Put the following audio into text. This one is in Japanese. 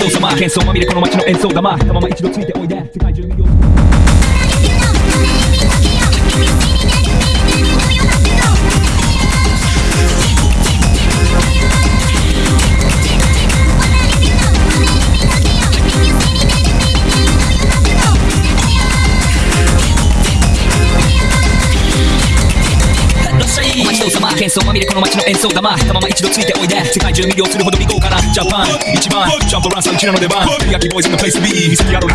操様騒ま。みれこの街の演奏玉。たまま一度ついておいで。世界中魅了らっしゃい街の様喧騒まみれこの街の演奏玉。たまま一度ついておいで。世界中魅了するほど見豪華なジャパン一番。ジャンプランサーうちらの出番焼きボーイズのプレイス B 見せてやろう